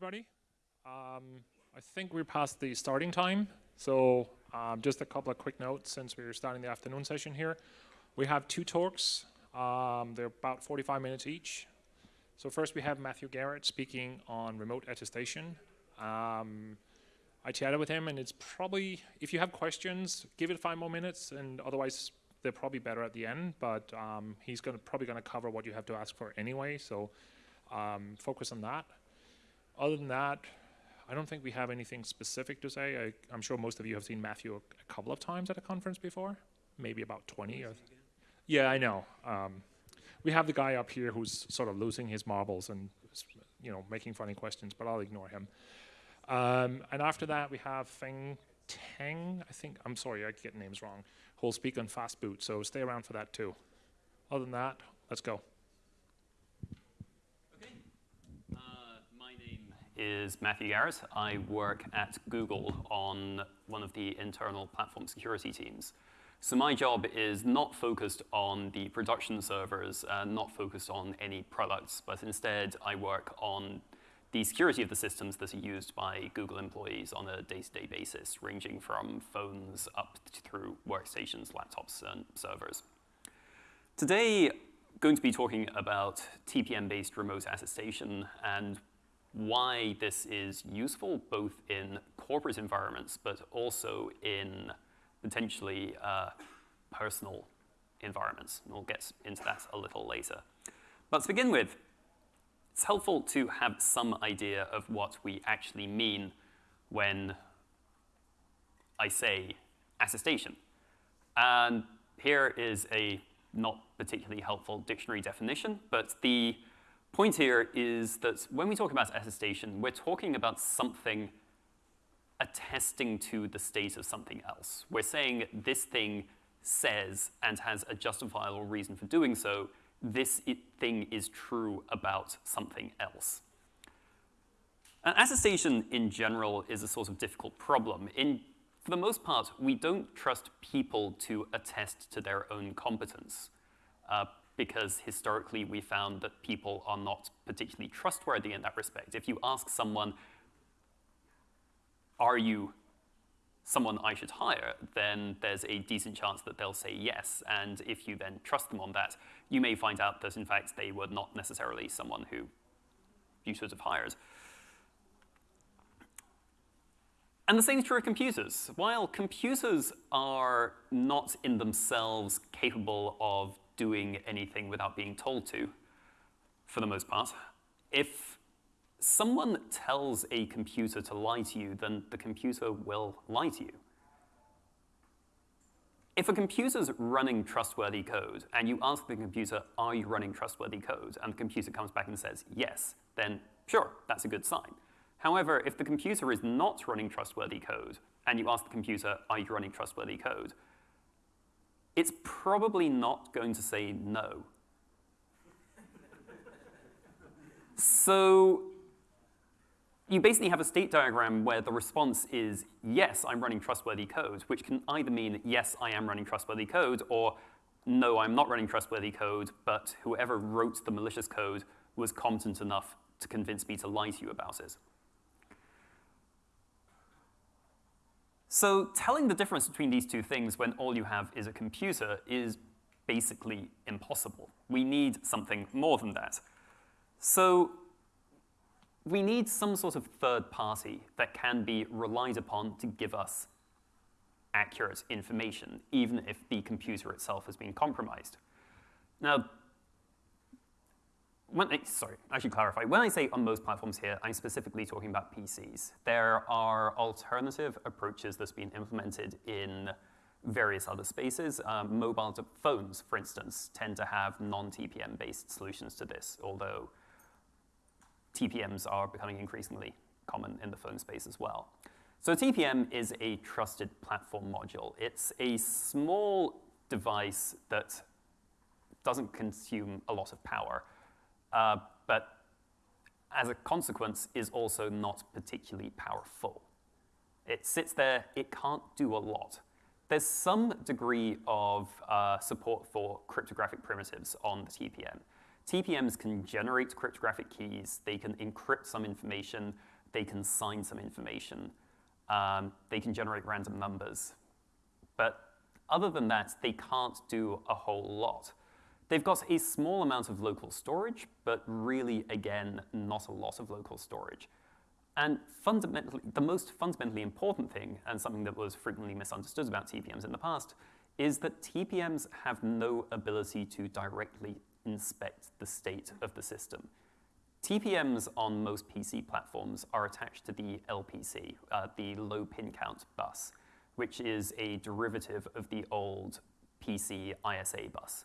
everybody. Um, I think we're past the starting time, so um, just a couple of quick notes since we're starting the afternoon session here. We have two talks. Um, they're about 45 minutes each. So first we have Matthew Garrett speaking on remote attestation. Um, I chatted with him, and it's probably, if you have questions, give it five more minutes, and otherwise they're probably better at the end, but um, he's gonna, probably going to cover what you have to ask for anyway, so um, focus on that. Other than that, I don't think we have anything specific to say. I, am sure most of you have seen Matthew a, a, couple of times at a conference before, maybe about 20. Or yeah, I know. Um, we have the guy up here who's sort of losing his marbles and you know making funny questions, but I'll ignore him. Um, and after that, we have Feng Teng. I think I'm sorry, I get names wrong. Who'll speak on fast boot, so stay around for that too. Other than that, let's go. Is Matthew Garrett. I work at Google on one of the internal platform security teams. So my job is not focused on the production servers, uh, not focused on any products, but instead I work on the security of the systems that are used by Google employees on a day-to-day -day basis, ranging from phones up through workstations, laptops, and servers. Today, going to be talking about TPM-based remote attestation and why this is useful both in corporate environments, but also in potentially uh, personal environments. And we'll get into that a little later. But to begin with, it's helpful to have some idea of what we actually mean when I say attestation. And here is a not particularly helpful dictionary definition, but the point here is that when we talk about attestation, we're talking about something attesting to the state of something else. We're saying this thing says and has a justifiable reason for doing so, this thing is true about something else. And attestation in general is a sort of difficult problem. In, for the most part, we don't trust people to attest to their own competence. Uh, because historically we found that people are not particularly trustworthy in that respect. If you ask someone, are you someone I should hire, then there's a decent chance that they'll say yes. And if you then trust them on that, you may find out that in fact they were not necessarily someone who you should have hired. And the same is true of computers. While computers are not in themselves capable of doing anything without being told to, for the most part. If someone tells a computer to lie to you, then the computer will lie to you. If a computer's running trustworthy code, and you ask the computer, are you running trustworthy code, and the computer comes back and says yes, then sure, that's a good sign. However, if the computer is not running trustworthy code, and you ask the computer, are you running trustworthy code, it's probably not going to say no. so you basically have a state diagram where the response is, yes, I'm running trustworthy code, which can either mean, yes, I am running trustworthy code, or no, I'm not running trustworthy code, but whoever wrote the malicious code was competent enough to convince me to lie to you about it. So telling the difference between these two things when all you have is a computer is basically impossible. We need something more than that. So we need some sort of third party that can be relied upon to give us accurate information, even if the computer itself has been compromised. Now, when I, sorry, I should clarify. When I say on most platforms here, I'm specifically talking about PCs. There are alternative approaches that's been implemented in various other spaces. Um, mobile phones, for instance, tend to have non-TPM-based solutions to this, although TPMs are becoming increasingly common in the phone space as well. So TPM is a trusted platform module. It's a small device that doesn't consume a lot of power uh, but as a consequence is also not particularly powerful. It sits there, it can't do a lot. There's some degree of uh, support for cryptographic primitives on the TPM. TPMs can generate cryptographic keys, they can encrypt some information, they can sign some information, um, they can generate random numbers. But other than that, they can't do a whole lot. They've got a small amount of local storage, but really, again, not a lot of local storage. And fundamentally, the most fundamentally important thing, and something that was frequently misunderstood about TPMs in the past, is that TPMs have no ability to directly inspect the state of the system. TPMs on most PC platforms are attached to the LPC, uh, the low pin count bus, which is a derivative of the old PC ISA bus.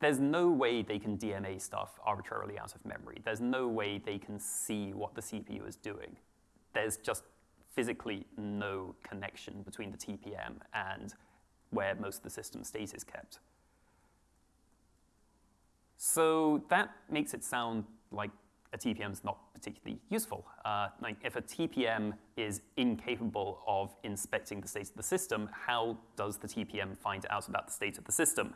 There's no way they can DMA stuff arbitrarily out of memory. There's no way they can see what the CPU is doing. There's just physically no connection between the TPM and where most of the system state is kept. So that makes it sound like a TPM is not particularly useful. Uh, like if a TPM is incapable of inspecting the state of the system, how does the TPM find out about the state of the system?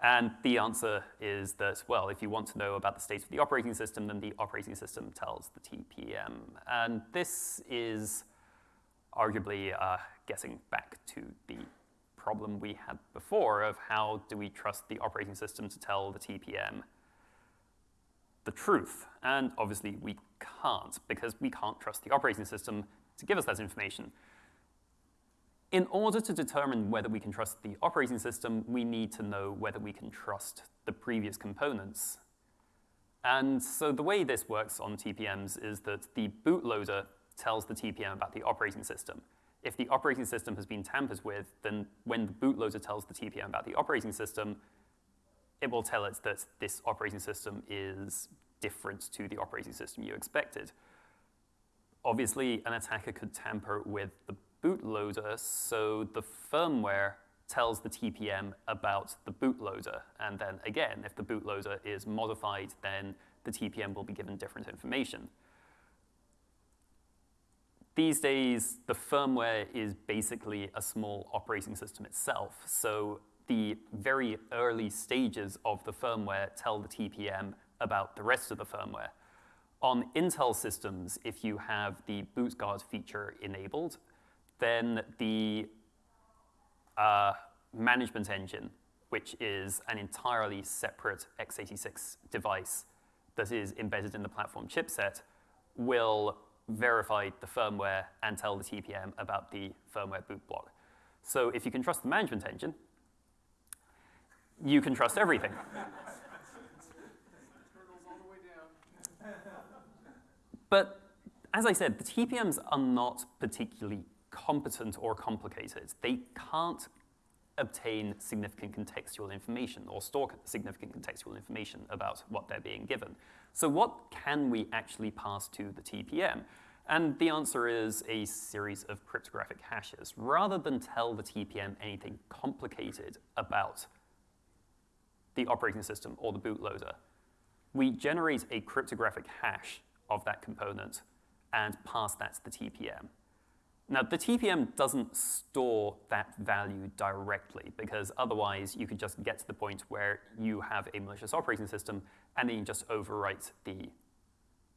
And the answer is that, well, if you want to know about the state of the operating system, then the operating system tells the TPM. And this is arguably uh, getting back to the problem we had before of how do we trust the operating system to tell the TPM the truth. And obviously we can't because we can't trust the operating system to give us that information. In order to determine whether we can trust the operating system, we need to know whether we can trust the previous components. And so the way this works on TPMs is that the bootloader tells the TPM about the operating system. If the operating system has been tampered with, then when the bootloader tells the TPM about the operating system, it will tell it that this operating system is different to the operating system you expected. Obviously, an attacker could tamper with the bootloader, so the firmware tells the TPM about the bootloader. And then again, if the bootloader is modified, then the TPM will be given different information. These days, the firmware is basically a small operating system itself. So the very early stages of the firmware tell the TPM about the rest of the firmware. On Intel systems, if you have the bootguard feature enabled, then the uh, management engine, which is an entirely separate x86 device that is embedded in the platform chipset, will verify the firmware and tell the TPM about the firmware boot block. So if you can trust the management engine, you can trust everything. but as I said, the TPMs are not particularly competent or complicated. They can't obtain significant contextual information or store significant contextual information about what they're being given. So what can we actually pass to the TPM? And the answer is a series of cryptographic hashes. Rather than tell the TPM anything complicated about the operating system or the bootloader, we generate a cryptographic hash of that component and pass that to the TPM. Now, the TPM doesn't store that value directly because otherwise you could just get to the point where you have a malicious operating system and then you just overwrite the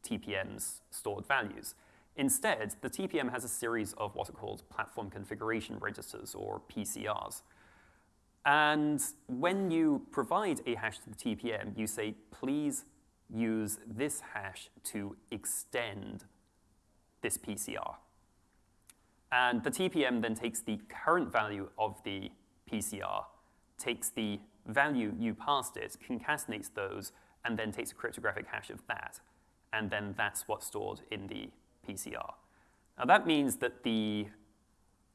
TPM's stored values. Instead, the TPM has a series of what are called platform configuration registers, or PCRs. And when you provide a hash to the TPM, you say, please use this hash to extend this PCR. And mm-hmm. the TPM then takes the current value of the PCR, takes the value you passed it, concatenates those, and then takes a cryptographic hash of that. And then that's what's stored in the PCR. Now that means that the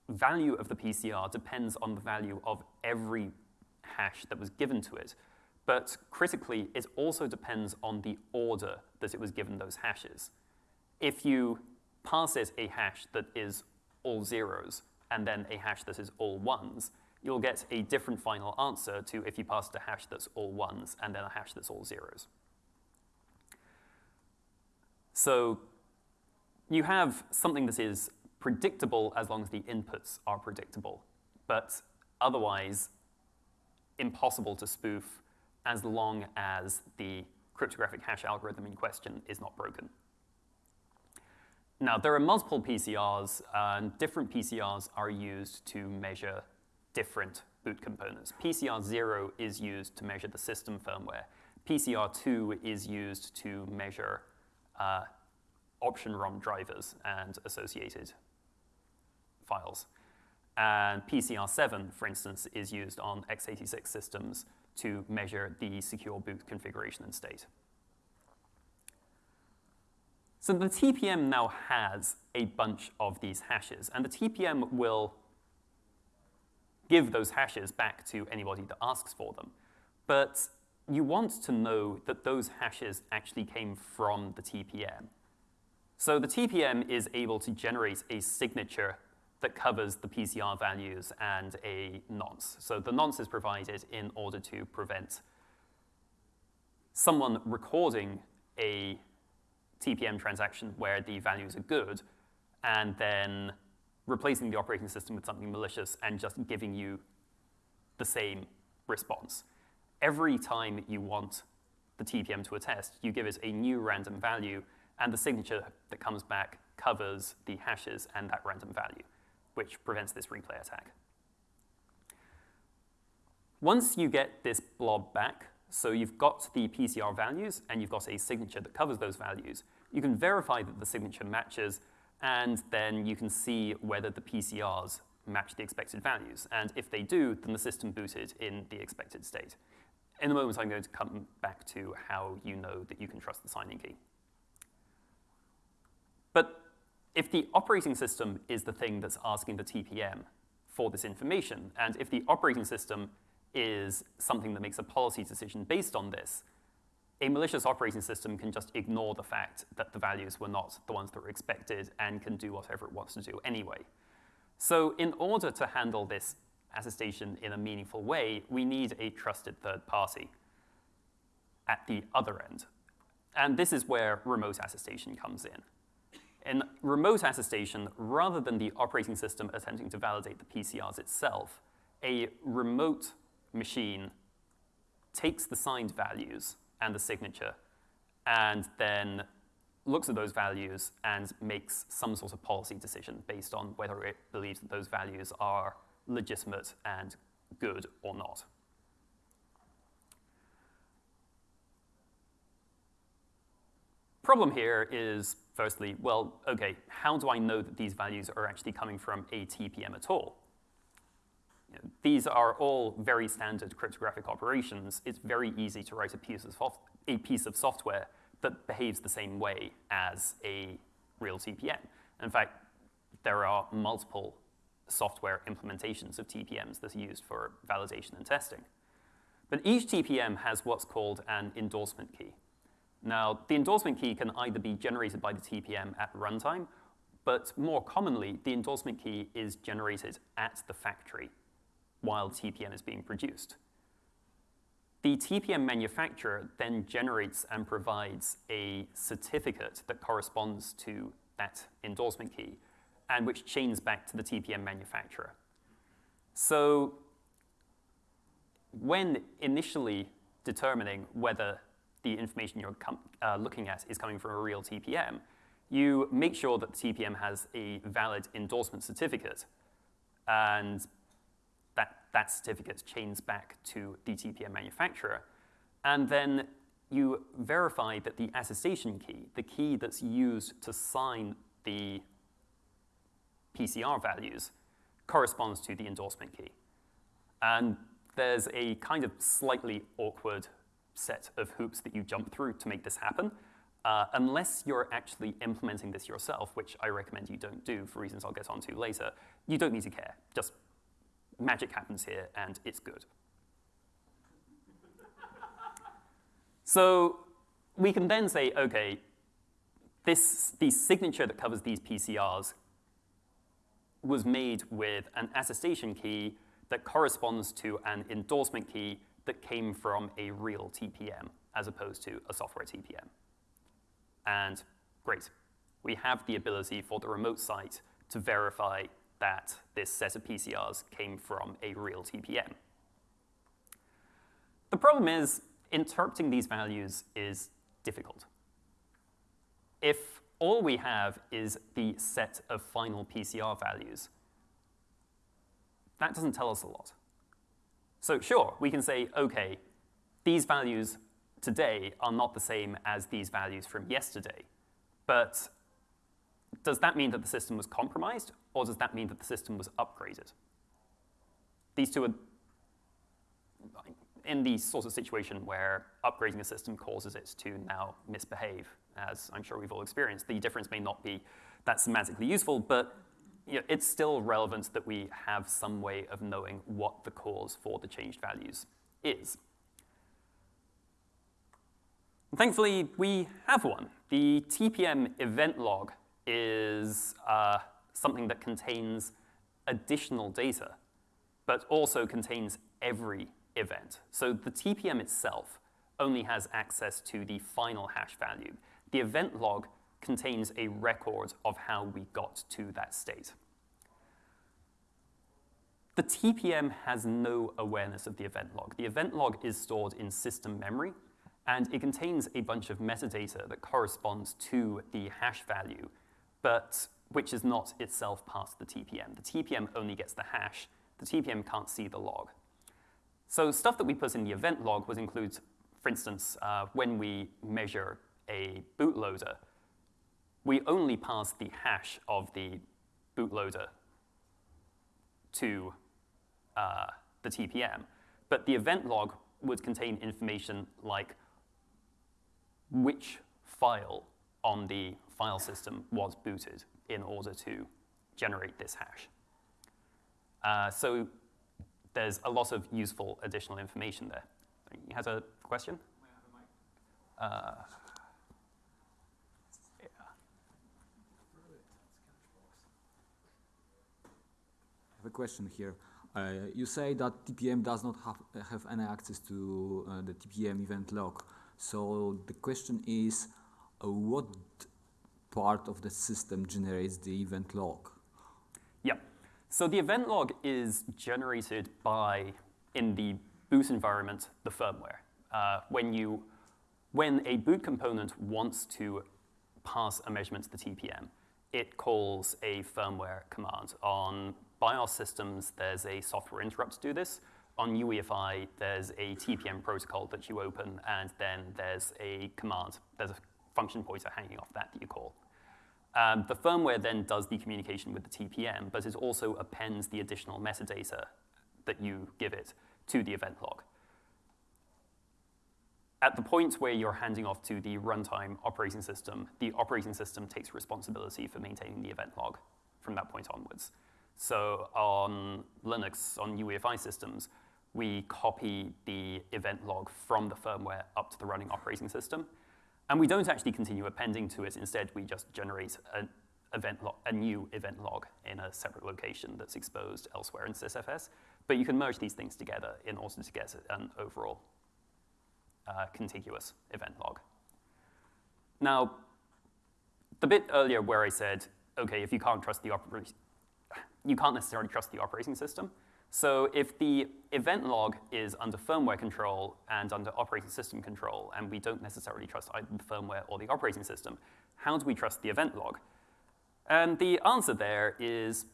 value of the PCR depends on the value of every hash that was given to it. But critically, it also depends on the order that it was given those hashes. If you pass it a hash that is all zeros and then a hash that is all ones, you'll get a different final answer to if you passed a hash that's all ones and then a hash that's all zeros. So you have something that is predictable as long as the inputs are predictable, but otherwise impossible to spoof as long as the cryptographic hash algorithm in question is not broken. Now, there are multiple PCRs, and different PCRs are used to measure different boot components. PCR 0 is used to measure the system firmware. PCR 2 is used to measure uh, option ROM drivers and associated files. And PCR 7, for instance, is used on x86 systems to measure the secure boot configuration and state. So the TPM now has a bunch of these hashes, and the TPM will give those hashes back to anybody that asks for them. But you want to know that those hashes actually came from the TPM. So the TPM is able to generate a signature that covers the PCR values and a nonce. So the nonce is provided in order to prevent someone recording a TPM transaction where the values are good and then replacing the operating system with something malicious and just giving you the same response. Every time you want the TPM to attest, you give it a new random value, and the signature that comes back covers the hashes and that random value, which prevents this replay attack. Once you get this blob back, so you've got the PCR values and you've got a signature that covers those values, you can verify that the signature matches and then you can see whether the PCRs match the expected values. And if they do, then the system booted in the expected state. In a moment, I'm going to come back to how you know that you can trust the signing key. But if the operating system is the thing that's asking the TPM for this information, and if the operating system is something that makes a policy decision based on this, a malicious operating system can just ignore the fact that the values were not the ones that were expected and can do whatever it wants to do anyway. So in order to handle this attestation in a meaningful way, we need a trusted third party at the other end. And this is where remote attestation comes in. In remote attestation, rather than the operating system attempting to validate the PCRs itself, a remote machine takes the signed values and the signature, and then looks at those values and makes some sort of policy decision based on whether it believes that those values are legitimate and good or not. Problem here is, firstly, well, okay, how do I know that these values are actually coming from a TPM at all? These are all very standard cryptographic operations. It's very easy to write a piece of, a piece of software that behaves the same way as a real TPM. In fact, there are multiple software implementations of TPMs that are used for validation and testing. But each TPM has what's called an endorsement key. Now, the endorsement key can either be generated by the TPM at runtime, but more commonly, the endorsement key is generated at the factory while TPM is being produced. The TPM manufacturer then generates and provides a certificate that corresponds to that endorsement key and which chains back to the TPM manufacturer. So when initially determining whether the information you're uh, looking at is coming from a real TPM, you make sure that the TPM has a valid endorsement certificate. And that that certificate chains back to the TPM manufacturer. And then you verify that the attestation key, the key that's used to sign the PCR values, corresponds to the endorsement key. And there's a kind of slightly awkward set of hoops that you jump through to make this happen. Uh, unless you're actually implementing this yourself, which I recommend you don't do for reasons I'll get onto later, you don't need to care. Just magic happens here, and it's good. so we can then say, OK, this, the signature that covers these PCRs was made with an attestation key that corresponds to an endorsement key that came from a real TPM as opposed to a software TPM. And great, we have the ability for the remote site to verify that this set of PCRs came from a real TPM. The problem is, interpreting these values is difficult. If all we have is the set of final PCR values, that doesn't tell us a lot. So sure, we can say, OK, these values today are not the same as these values from yesterday. But does that mean that the system was compromised, or does that mean that the system was upgraded? These two are in the sort of situation where upgrading a system causes it to now misbehave, as I'm sure we've all experienced. The difference may not be that semantically useful, but you know, it's still relevant that we have some way of knowing what the cause for the changed values is. And thankfully, we have one. The TPM event log is uh, something that contains additional data, but also contains every event. So the TPM itself only has access to the final hash value. The event log contains a record of how we got to that state. The TPM has no awareness of the event log. The event log is stored in system memory, and it contains a bunch of metadata that corresponds to the hash value, but which is not itself part of the TPM. The TPM only gets the hash. The TPM can't see the log. So stuff that we put in the event log would include, for instance, uh, when we measure a bootloader, we only pass the hash of the bootloader to uh, the TPM. But the event log would contain information like which file on the file system was booted in order to generate this hash. Uh, so there's a lot of useful additional information there. You has a question? Uh, yeah. I have a question here. Uh, you say that TPM does not have, have any access to uh, the TPM event log. So the question is, uh, what part of the system generates the event log? Yep. So the event log is generated by, in the boot environment, the firmware. Uh, when, you, when a boot component wants to pass a measurement to the TPM, it calls a firmware command. On BIOS systems, there's a software interrupt to do this. On UEFI, there's a TPM protocol that you open, and then there's a command. There's a function pointer hanging off that that you call. Um, the firmware then does the communication with the TPM, but it also appends the additional metadata that you give it to the event log. At the point where you're handing off to the runtime operating system, the operating system takes responsibility for maintaining the event log from that point onwards. So on Linux, on UEFI systems, we copy the event log from the firmware up to the running operating system. And we don't actually continue appending to it. Instead, we just generate an event log, a new event log in a separate location that's exposed elsewhere in sysfs. But you can merge these things together in order to get an overall uh, contiguous event log. Now, the bit earlier where I said, OK, if you can't trust the operating, you can't necessarily trust the operating system. So if the event log is under firmware control and under operating system control, and we don't necessarily trust either the firmware or the operating system, how do we trust the event log? And the answer there is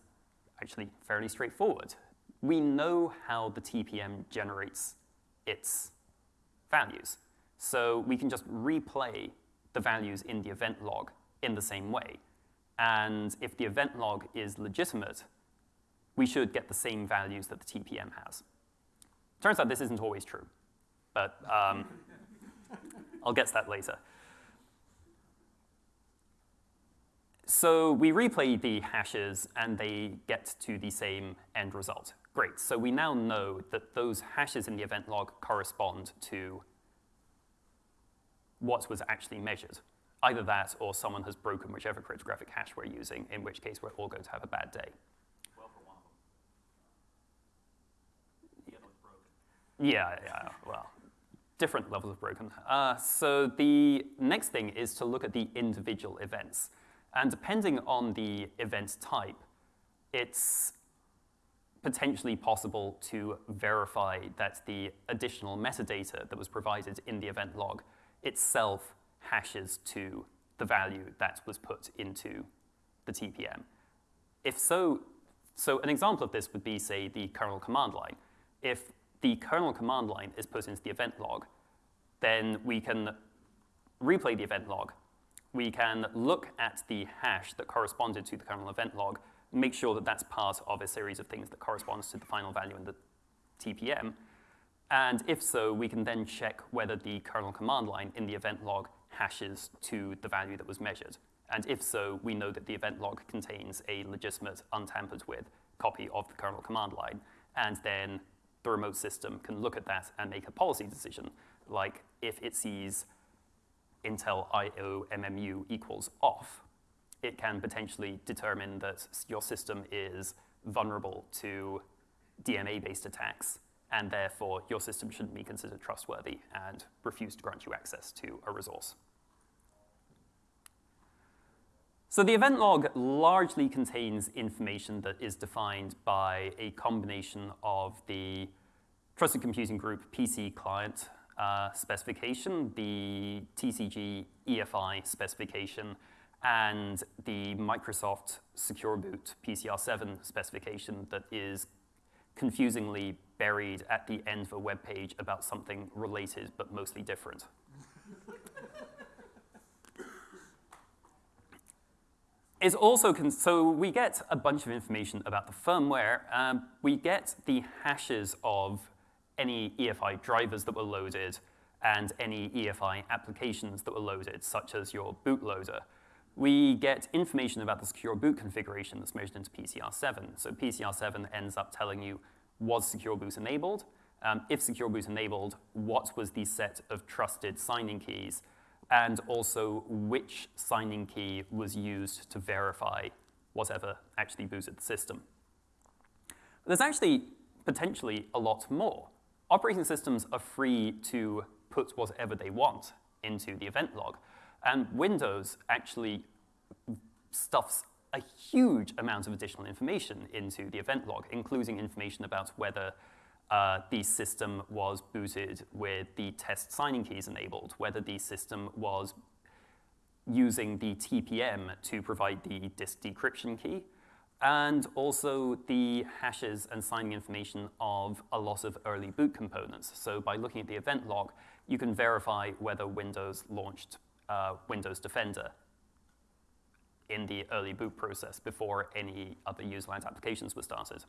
actually fairly straightforward. We know how the TPM generates its values. So we can just replay the values in the event log in the same way. And if the event log is legitimate, we should get the same values that the TPM has. Turns out this isn't always true, but um, I'll get to that later. So we replay the hashes, and they get to the same end result. Great. So we now know that those hashes in the event log correspond to what was actually measured. Either that, or someone has broken whichever cryptographic hash we're using, in which case we're all going to have a bad day. Yeah, yeah, well, different levels of broken. Uh, so the next thing is to look at the individual events. And depending on the event type, it's potentially possible to verify that the additional metadata that was provided in the event log itself hashes to the value that was put into the TPM. If so, so an example of this would be, say, the kernel command line. If the kernel command line is put into the event log, then we can replay the event log. We can look at the hash that corresponded to the kernel event log, make sure that that's part of a series of things that corresponds to the final value in the TPM. And if so, we can then check whether the kernel command line in the event log hashes to the value that was measured. And if so, we know that the event log contains a legitimate, untampered with copy of the kernel command line. And then the remote system can look at that and make a policy decision, like if it sees Intel IO MMU equals off, it can potentially determine that your system is vulnerable to DMA-based attacks, and therefore your system shouldn't be considered trustworthy and refuse to grant you access to a resource. So the event log largely contains information that is defined by a combination of the Trusted Computing Group PC client uh, specification, the TCG EFI specification, and the Microsoft Secure Boot PCR7 specification that is confusingly buried at the end of a web page about something related but mostly different. Is also, so we get a bunch of information about the firmware. Um, we get the hashes of any EFI drivers that were loaded and any EFI applications that were loaded, such as your bootloader. We get information about the secure boot configuration that's measured into PCR7. So PCR7 ends up telling you, was secure boot enabled? Um, if secure boot enabled, what was the set of trusted signing keys? And also which signing key was used to verify whatever actually booted the system. There's actually potentially a lot more operating systems are free to put whatever they want into the event log. And Windows actually stuffs a huge amount of additional information into the event log, including information about whether uh, the system was booted with the test signing keys enabled, whether the system was using the TPM to provide the disk decryption key, and also the hashes and signing information of a lot of early boot components. So by looking at the event log, you can verify whether Windows launched uh, Windows Defender in the early boot process before any other userland applications were started.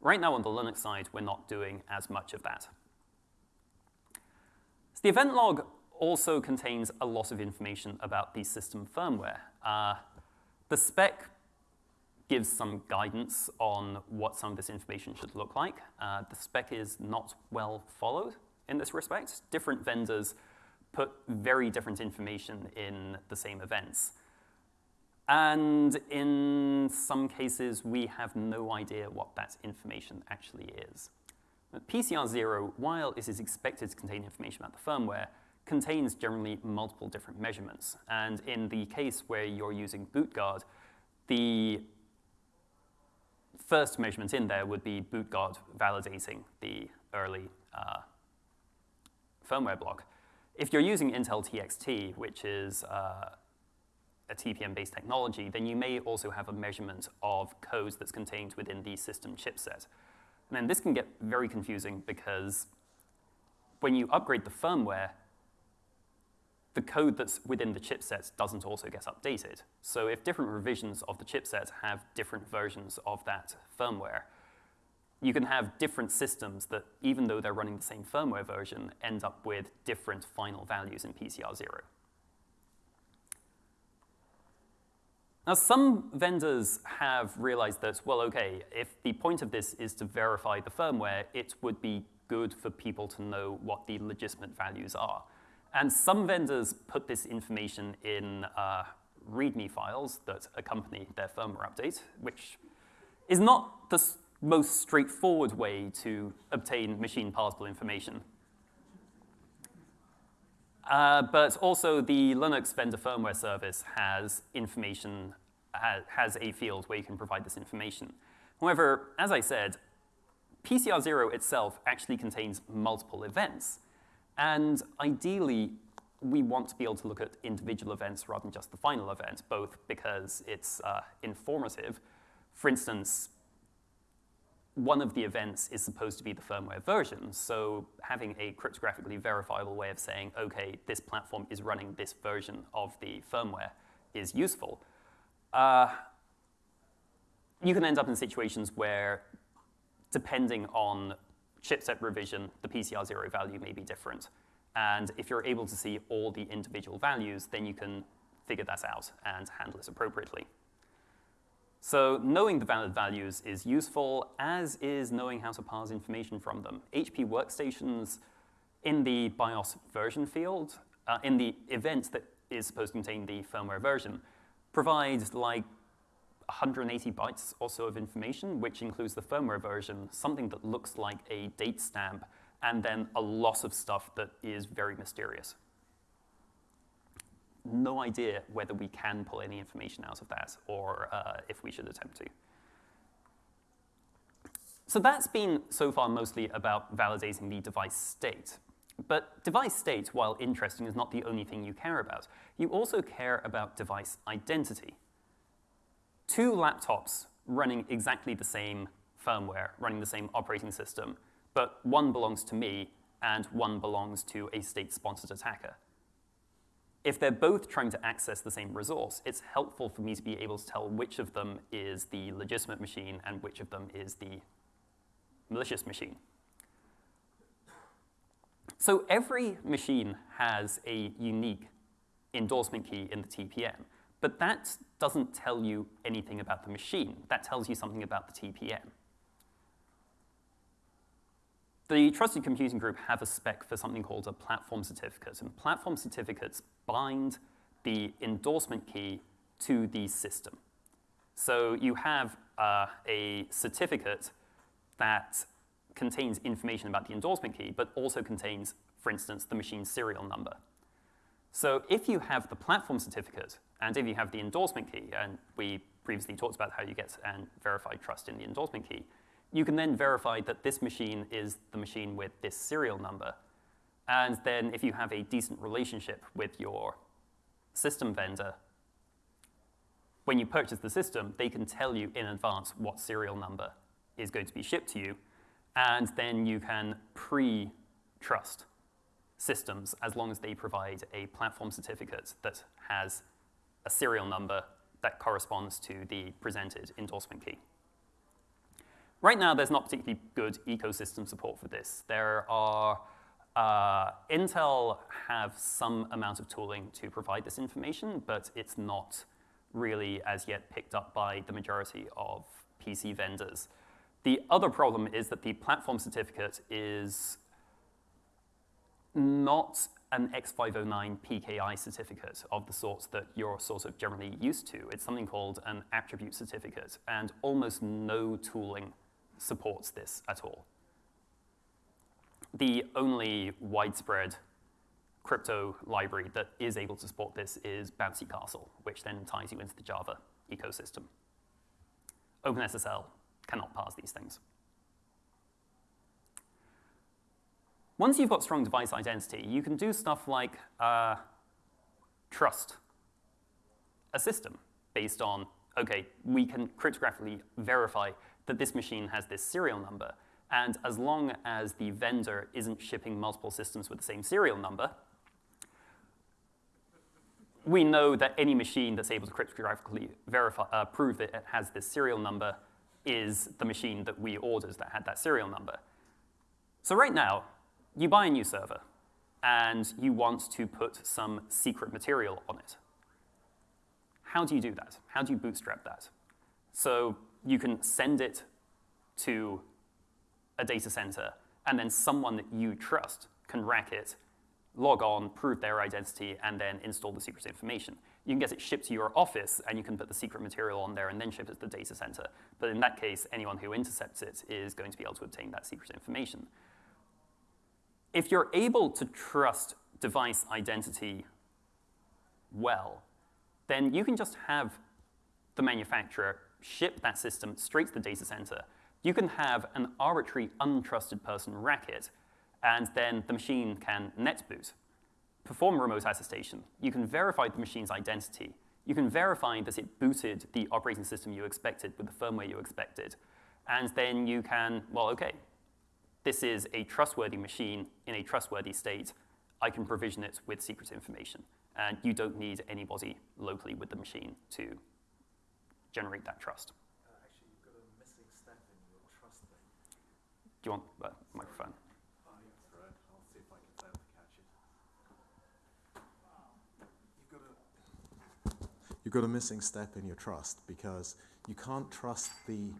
Right now on the Linux side, we're not doing as much of that. So the event log also contains a lot of information about the system firmware. Uh, the spec gives some guidance on what some of this information should look like. Uh, the spec is not well followed in this respect. Different vendors put very different information in the same events. And in some cases, we have no idea what that information actually is. PCR0, while it is expected to contain information about the firmware, contains generally multiple different measurements. And in the case where you're using bootguard, the first measurement in there would be bootguard validating the early uh, firmware block. If you're using Intel TXT, which is uh, a TPM-based technology, then you may also have a measurement of codes that's contained within the system chipset. And then this can get very confusing because when you upgrade the firmware, the code that's within the chipset doesn't also get updated. So if different revisions of the chipset have different versions of that firmware, you can have different systems that, even though they're running the same firmware version, end up with different final values in PCR0. Now, some vendors have realized that, well, okay, if the point of this is to verify the firmware, it would be good for people to know what the legitimate values are. And some vendors put this information in uh, README files that accompany their firmware update, which is not the most straightforward way to obtain machine parsable information. Uh, but also the Linux vendor firmware service has information, has a field where you can provide this information. However, as I said, PCR0 itself actually contains multiple events. And ideally, we want to be able to look at individual events rather than just the final event, both because it's uh, informative. For instance, one of the events is supposed to be the firmware version, so having a cryptographically verifiable way of saying, okay, this platform is running this version of the firmware is useful. Uh, you can end up in situations where, depending on chipset revision, the PCR0 value may be different. And if you're able to see all the individual values, then you can figure that out and handle it appropriately. So knowing the valid values is useful, as is knowing how to parse information from them. HP workstations in the BIOS version field, uh, in the event that is supposed to contain the firmware version, provides like 180 bytes or so of information, which includes the firmware version, something that looks like a date stamp, and then a lot of stuff that is very mysterious. No idea whether we can pull any information out of that or uh, if we should attempt to. So that's been so far mostly about validating the device state. But device state, while interesting, is not the only thing you care about. You also care about device identity two laptops running exactly the same firmware, running the same operating system, but one belongs to me and one belongs to a state-sponsored attacker. If they're both trying to access the same resource, it's helpful for me to be able to tell which of them is the legitimate machine and which of them is the malicious machine. So every machine has a unique endorsement key in the TPM. But that doesn't tell you anything about the machine. That tells you something about the TPM. The Trusted Computing Group have a spec for something called a platform certificate, and platform certificates bind the endorsement key to the system. So you have uh, a certificate that contains information about the endorsement key, but also contains, for instance, the machine serial number. So if you have the platform certificate, and if you have the endorsement key, and we previously talked about how you get and verify trust in the endorsement key, you can then verify that this machine is the machine with this serial number. And then if you have a decent relationship with your system vendor, when you purchase the system, they can tell you in advance what serial number is going to be shipped to you, and then you can pre-trust systems as long as they provide a platform certificate that has a serial number that corresponds to the presented endorsement key. Right now, there's not particularly good ecosystem support for this. There are, uh, Intel have some amount of tooling to provide this information, but it's not really as yet picked up by the majority of PC vendors. The other problem is that the platform certificate is not an X509 PKI certificate of the sorts that you're sort of generally used to. It's something called an attribute certificate, and almost no tooling supports this at all. The only widespread crypto library that is able to support this is Bouncy Castle, which then ties you into the Java ecosystem. OpenSSL cannot parse these things. Once you've got strong device identity, you can do stuff like uh, trust a system based on, OK, we can cryptographically verify that this machine has this serial number. And as long as the vendor isn't shipping multiple systems with the same serial number, we know that any machine that's able to cryptographically verify, uh, prove that it has this serial number is the machine that we ordered that had that serial number. So right now, you buy a new server, and you want to put some secret material on it. How do you do that? How do you bootstrap that? So you can send it to a data center, and then someone that you trust can rack it, log on, prove their identity, and then install the secret information. You can get it shipped to your office, and you can put the secret material on there and then ship it to the data center. But in that case, anyone who intercepts it is going to be able to obtain that secret information if you're able to trust device identity well, then you can just have the manufacturer ship that system straight to the data center. You can have an arbitrary untrusted person rack it, and then the machine can net boot, perform remote attestation. You can verify the machine's identity. You can verify that it booted the operating system you expected with the firmware you expected. And then you can, well, okay, this is a trustworthy machine in a trustworthy state. I can provision it with secret information. And you don't need anybody locally with the machine to generate that trust. Uh, actually, you've got a missing step in your trust thing. Do you want the microphone? Oh, yeah, that's right. I'll see if I can fail to catch it. You've got a. You've got a missing step in your trust because you can't trust the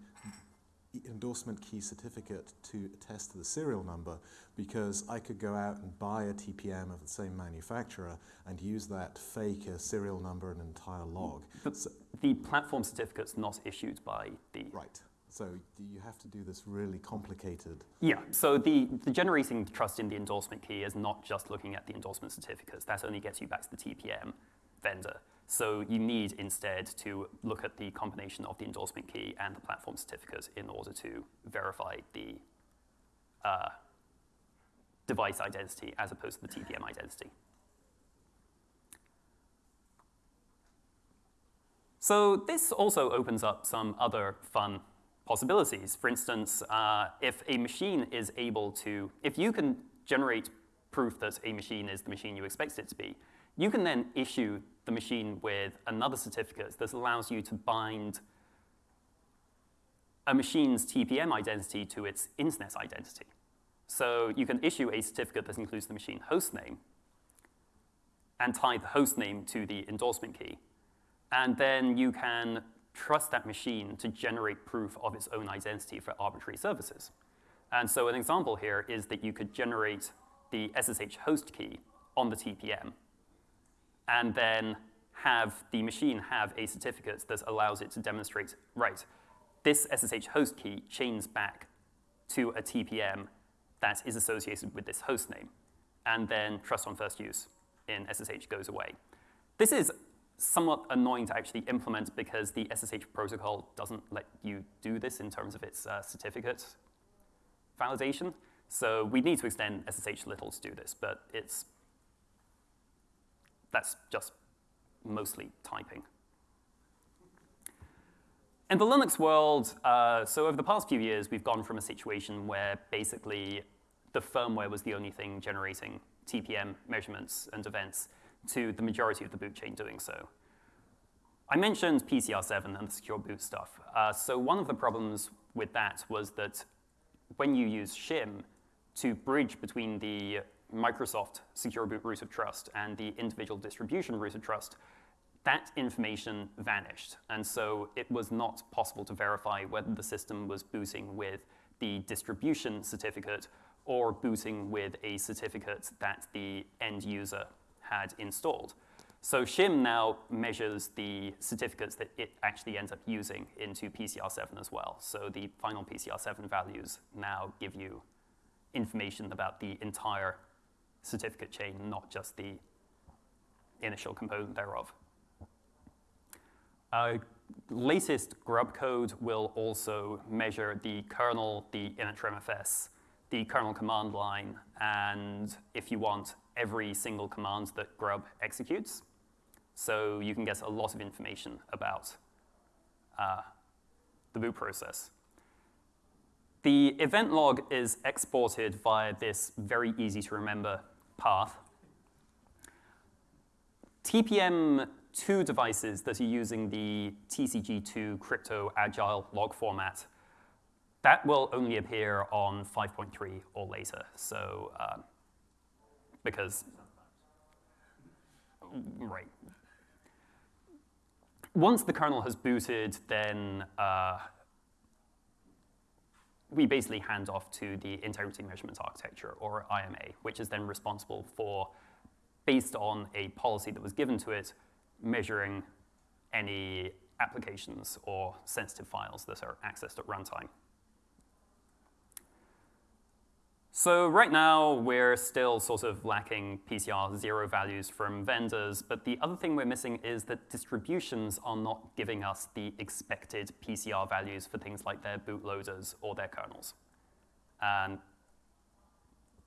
endorsement key certificate to attest to the serial number because I could go out and buy a TPM of the same manufacturer and use that fake a serial number and entire log. But So- the platform certificate's not issued by the right. So do you have to do this really complicated Yeah, so the, the generating trust in the endorsement key is not just looking at the endorsement certificates. That only gets you back to the TPM vendor. So you need instead to look at the combination of the endorsement key and the platform certificate in order to verify the uh, device identity as opposed to the TPM identity. So this also opens up some other fun possibilities. For instance, uh, if a machine is able to, if you can generate proof that a machine is the machine you expect it to be, you can then issue the machine with another certificate that allows you to bind a machine's TPM identity to its internet identity. So you can issue a certificate that includes the machine host name and tie the host name to the endorsement key. And then you can trust that machine to generate proof of its own identity for arbitrary services. And so an example here is that you could generate the SSH host key on the TPM and then have the machine have a certificate that allows it to demonstrate, right, this SSH host key chains back to a TPM that is associated with this host name. And then trust on first use in SSH goes away. This is somewhat annoying to actually implement because the SSH protocol doesn't let you do this in terms of its uh, certificate validation. So we need to extend SSH a little to do this, but it's that's just mostly typing. In the Linux world, uh, so over the past few years, we've gone from a situation where basically the firmware was the only thing generating TPM measurements and events to the majority of the boot chain doing so. I mentioned PCR7 and the secure boot stuff. Uh, so one of the problems with that was that when you use shim to bridge between the Microsoft secure boot root of trust and the individual distribution root of trust, that information vanished. And so it was not possible to verify whether the system was booting with the distribution certificate or booting with a certificate that the end user had installed. So shim now measures the certificates that it actually ends up using into PCR7 as well. So the final PCR7 values now give you information about the entire certificate chain, not just the initial component thereof. Uh, latest grub code will also measure the kernel, the initramfs, the kernel command line, and if you want, every single command that grub executes. So you can get a lot of information about uh, the boot process. The event log is exported via this very easy to remember path. TPM2 devices that are using the TCG2 crypto agile log format, that will only appear on 5.3 or later. So, uh, because, right. Once the kernel has booted, then uh, we basically hand off to the integrity measurement architecture, or IMA, which is then responsible for, based on a policy that was given to it, measuring any applications or sensitive files that are accessed at runtime. So right now, we're still sort of lacking PCR zero values from vendors, but the other thing we're missing is that distributions are not giving us the expected PCR values for things like their bootloaders or their kernels. And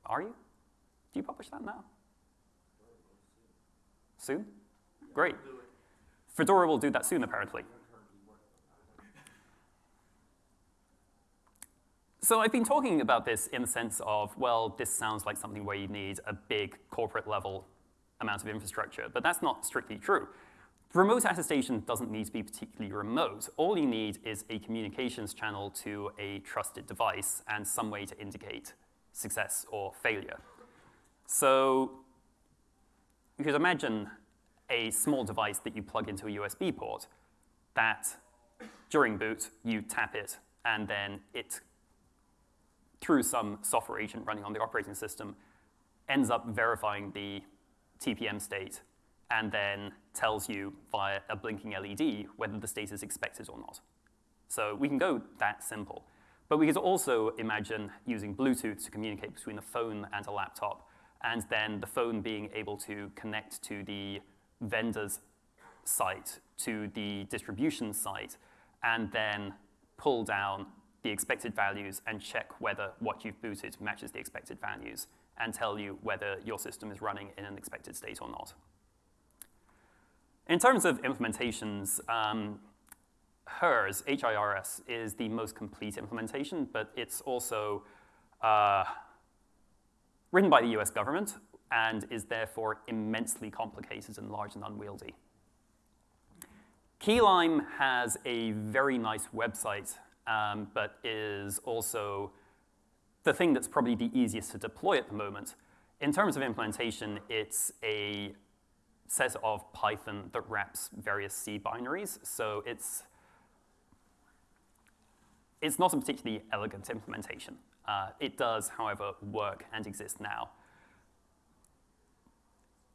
are you? Do you publish that now? Soon? Great. Fedora will do that soon, apparently. So I've been talking about this in the sense of, well, this sounds like something where you need a big corporate level amount of infrastructure, but that's not strictly true. Remote attestation doesn't need to be particularly remote. All you need is a communications channel to a trusted device and some way to indicate success or failure. So you could imagine a small device that you plug into a USB port that during boot you tap it and then it through some software agent running on the operating system, ends up verifying the TPM state and then tells you via a blinking LED whether the state is expected or not. So we can go that simple. But we could also imagine using Bluetooth to communicate between a phone and a laptop, and then the phone being able to connect to the vendor's site, to the distribution site, and then pull down the expected values and check whether what you've booted matches the expected values and tell you whether your system is running in an expected state or not. In terms of implementations, um, HIRS, H-I-R-S, is the most complete implementation, but it's also uh, written by the US government and is therefore immensely complicated and large and unwieldy. Keylime has a very nice website um, but is also the thing that's probably the easiest to deploy at the moment. In terms of implementation, it's a set of Python that wraps various C binaries. So it's, it's not a particularly elegant implementation. Uh, it does, however, work and exist now.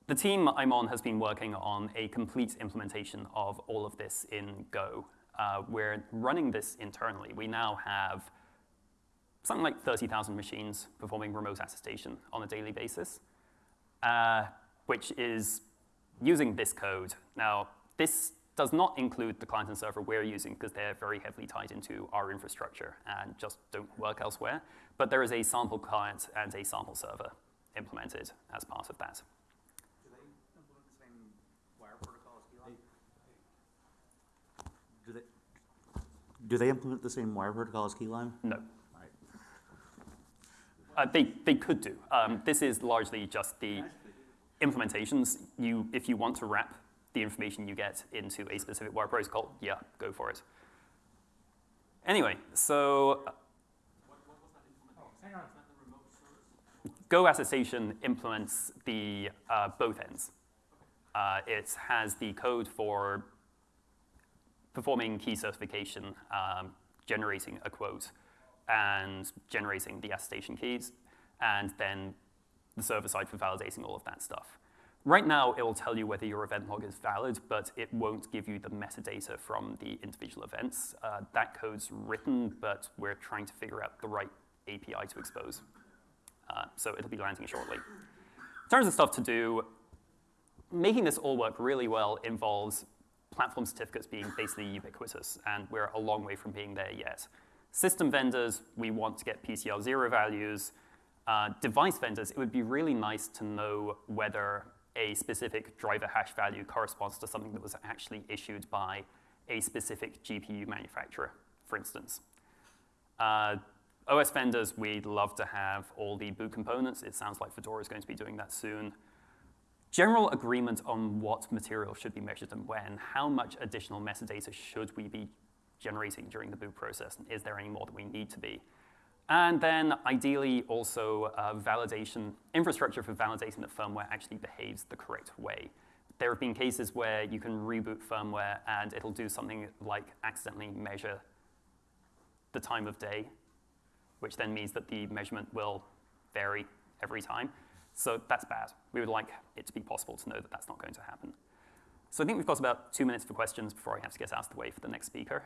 The team I'm on has been working on a complete implementation of all of this in Go uh, we're running this internally. We now have something like 30,000 machines performing remote attestation on a daily basis, uh, which is using this code. Now, this does not include the client and server we're using because they're very heavily tied into our infrastructure and just don't work elsewhere. But there is a sample client and a sample server implemented as part of that. Do they implement the same wire protocol as Keylime? No. Uh, they, they could do. Um, this is largely just the implementations. You, if you want to wrap the information you get into a specific wire protocol, yeah, go for it. Anyway, so Go attestation implements the uh, both ends. Uh, it has the code for performing key certification, um, generating a quote, and generating the attestation keys, and then the server side for validating all of that stuff. Right now, it will tell you whether your event log is valid, but it won't give you the metadata from the individual events. Uh, that code's written, but we're trying to figure out the right API to expose. Uh, so it'll be landing shortly. In terms of stuff to do, making this all work really well involves platform certificates being basically ubiquitous, and we're a long way from being there yet. System vendors, we want to get PCR zero values. Uh, device vendors, it would be really nice to know whether a specific driver hash value corresponds to something that was actually issued by a specific GPU manufacturer, for instance. Uh, OS vendors, we'd love to have all the boot components. It sounds like Fedora is going to be doing that soon general agreement on what material should be measured and when, how much additional metadata should we be generating during the boot process, and is there any more that we need to be? And then ideally also uh, validation, infrastructure for validating that firmware actually behaves the correct way. There have been cases where you can reboot firmware and it'll do something like accidentally measure the time of day, which then means that the measurement will vary every time. So that's bad. We would like it to be possible to know that that's not going to happen. So I think we've got about two minutes for questions before I have to get out of the way for the next speaker.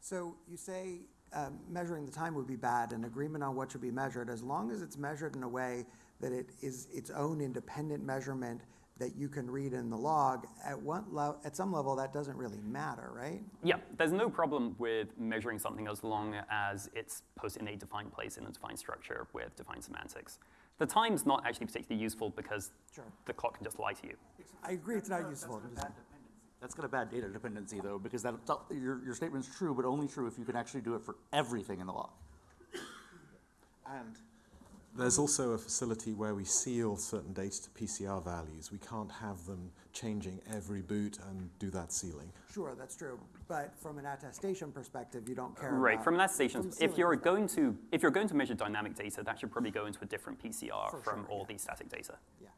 So you say um, measuring the time would be bad, and agreement on what should be measured, as long as it's measured in a way that it is its own independent measurement that you can read in the log, at one level, at some level, that doesn't really matter, right? Yeah, there's no problem with measuring something as long as it's posted in a defined place in a defined structure with defined semantics. The time's not actually particularly useful because Sure. the clock can just lie to you. I agree it's not useful. That's got a bad data dependency though, because that, your, your statement's true, but only true if you can actually do it for everything in the log. And there's also a facility where we seal certain data to PCR values. We can't have them changing every boot and do that sealing. Sure, that's true, but from an attestation perspective, you don't care Right, about- from an attestation, from if you're perspective. going to if you're going to measure dynamic data, that should probably go into a different PCR For from sure, all yeah. the static data. Yeah.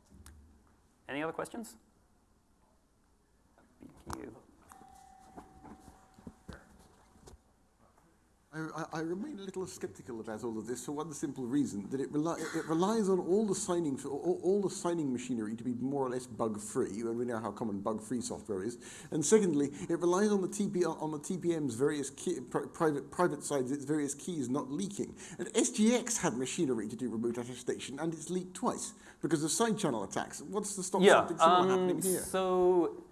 Any other questions? Thank you. I, I, I remain a little skeptical about all of this for one simple reason that it, it relies on all the signing for all, all the signing machinery to be more or less bug free, and we know how common bug free software is. And secondly, it relies on the TP on the TPM's various key, pri- private private sides, its various keys not leaking. And SGX had machinery to do remote attestation, and it's leaked twice because of side channel attacks. What's the stop Yeah. something similar Um, happening here? so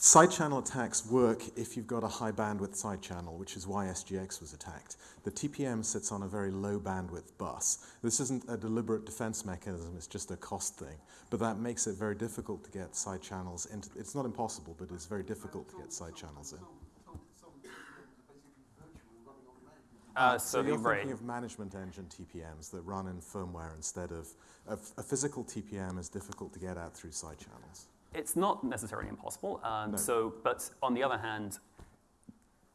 Side channel attacks work if you've got a high bandwidth side channel, which is why SGX was attacked. The TPM sits on a very low bandwidth bus. This isn't a deliberate defense mechanism, it's just a cost thing. But that makes it very difficult to get side channels into, it's not impossible, but it's very difficult to get side channels in. uh, So so you're right. thinking of management engine TPMs that run in firmware instead of, of a physical TPM is difficult to get at through side channels. It's not necessarily impossible. Um, No. So, but on the other hand,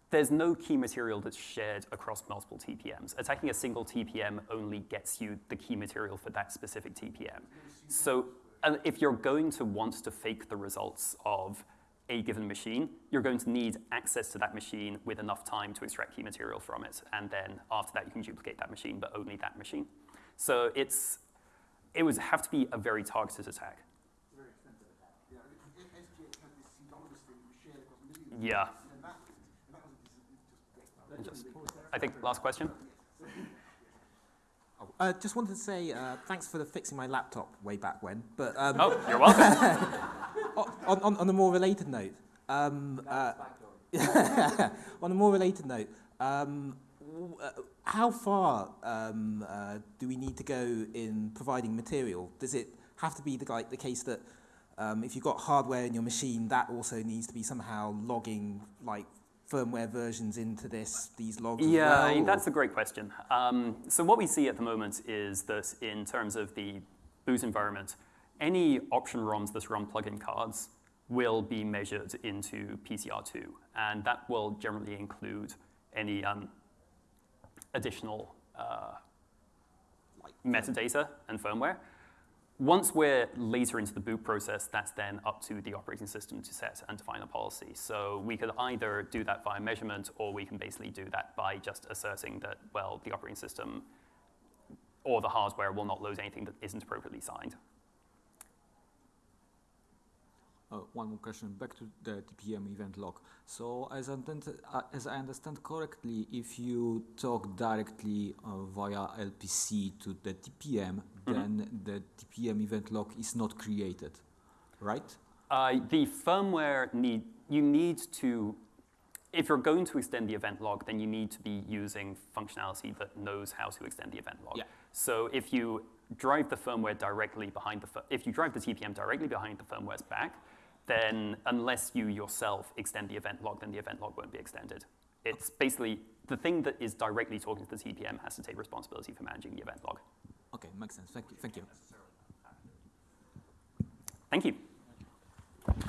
there's no key material that's shared across multiple TPMs. Attacking a single TPM only gets you the key material for that specific TPM. So, and if you're going to want to fake the results of a given machine, you're going to need access to that machine with enough time to extract key material from it, and then after that you can duplicate that machine, but only that machine. So it's it would have to be a very targeted attack. Yeah. Just- I think last question. Uh, just wanted to say uh, thanks for the fixing my laptop way back when. But um, Oh, you're welcome. on, on, on a more related note, um, uh, on a more related note, um, w- uh, how far um, uh, do we need to go in providing material? Does it have to be the, like, the case that um, if you've got hardware in your machine, that also needs to be somehow logging like firmware versions into this these logs? Yeah, well, that's a great question. Um, so what we see at the moment is that in terms of the boot environment, any option ROMs that run plugin cards will be measured into PCR2, and that will generally include any um, additional uh, metadata and firmware. Once we're later into the boot process, that's then up to the operating system to set and define a policy. So we could either do that via measurement, or we can basically do that by just asserting that, well, the operating system or the hardware will not load anything that isn't appropriately signed. Uh, one more question, back to the TPM event log. So as I, understand, uh, as I understand correctly, if you talk directly uh, via LPC to the TPM, then the TPM event log is not created, right? Uh, the firmware need, you need to, if you're going to extend the event log, then you need to be using functionality that knows how to extend the event log. Yeah. So if you drive the firmware directly behind the, if you drive the TPM directly behind the firmware's back, then unless you yourself extend the event log, then the event log won't be extended. It's basically the thing that is directly talking to the TPM has to take responsibility for managing the event log. Okay, makes sense. Thank you. Thank you. Thank you.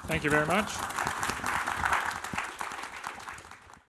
Thank you very much.